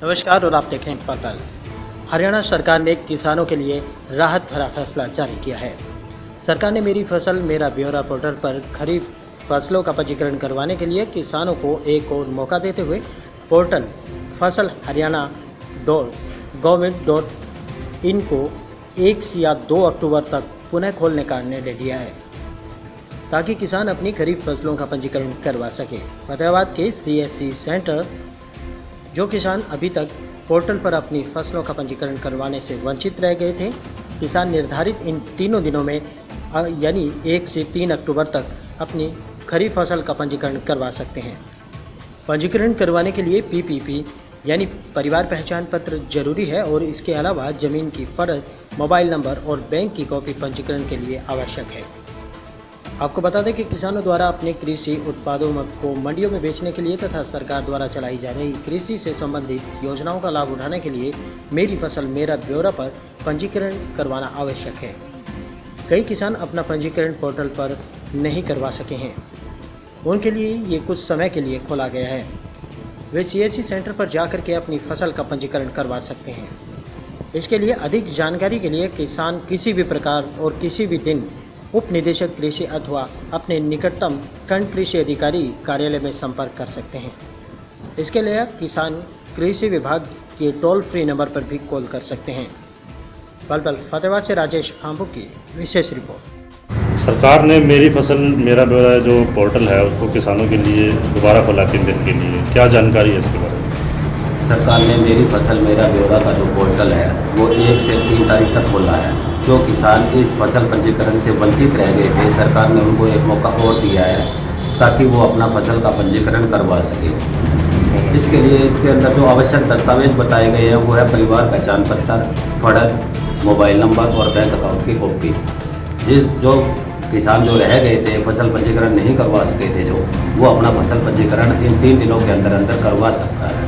नमस्कार और आप देखें पटल हरियाणा सरकार ने किसानों के लिए राहत भरा फैसला जारी किया है। सरकार ने मेरी फ़सल, मेरा ब्यौरा पोर्टल पर खरीफ फ़सलों का पंजीकरण करवाने के लिए किसानों को एक और मौका देते हुए पोर्टल फ़सल Haryana dot government dot in को एक या दो अक्टूबर तक पुनः खोलने का निर्णय लिया है, ताकि किसान अपनी खरीफ फ़सलों का पंजीकरण करवा सके। फतेहाबाद के सीएससी सेंटर जो किसान अभी तक पोर्टल पर अपनी फ़सलों का पंजीकरण करवाने से वंचित रह गए थे, किसान निर्धारित इन तीनों दिनों में यानी एक से तीन अक्टूबर तक अपनी खरीफ फ़सल का पंजीकरण करवा सकते हैं। पंजीकरण करवाने के लिए पीपीपी, यानी परिवार पहचान पत्र ज़रूरी है और इसके अलावा ज़मीन की फ़र्ज़, मोबाइल नंबर और बैंक की कॉपी पंजीकरण के लिए आवश्यक है। आपको बता दें कि किसानों द्वारा अपने कृषि उत्पादों को मंडियों में बेचने के लिए तथा सरकार द्वारा चलाई जा रही कृषि से संबंधित योजनाओं का लाभ उठाने के लिए मेरी फ़सल, मेरा ब्यौरा पर पंजीकरण करवाना आवश्यक है। कई किसान अपना पंजीकरण पोर्टल पर नहीं करवा सके हैं। उनके लिए ये कुछ समय के लिए खोला गया है। वे सी सेंटर पर जाकर के अपनी फ़सल का पंजीकरण करवा सकते हैं। इसके लिए अधिक जानकारी के लिए किसान किसी भी प्रकार और किसी भी दिन उप निदेशक कृषि अथवा अपने निकटतम खंड कृषि अधिकारी कार्यालय में संपर्क कर सकते हैं। इसके लिए किसान कृषि विभाग के टोल फ्री नंबर पर भी कॉल कर सकते हैं। पलपल फतेहाबाद से राजेश फाम्पू की विशेष रिपोर्ट। सरकार ने मेरी फ़सल मेरा ब्यौरा जो पोर्टल है उसको किसानों के लिए दोबारा खोला तीन दिन के लिए क्या जानकारी है इसके बारे में? सरकार ने मेरी फ़सल मेरा ब्यौरा का जो पोर्टल है वो एक से तीन तारीख तक खोला है। जो किसान इस फ़सल पंजीकरण से वंचित रह गए थे, सरकार ने उनको एक मौका और दिया है ताकि वो अपना फ़सल का पंजीकरण करवा सके। इसके लिए इसके अंदर जो आवश्यक दस्तावेज़ बताए गए हैं, वो है परिवार पहचान पत्र, फड़क, मोबाइल नंबर और बैंक अकाउंट की कॉपी। जिस जो किसान जो रह गए थे, फ़सल पंजीकरण नहीं करवा सके थे जो, वो अपना फ़सल पंजीकरण इन तीन दिनों के अंदर अंदर करवा सकता है।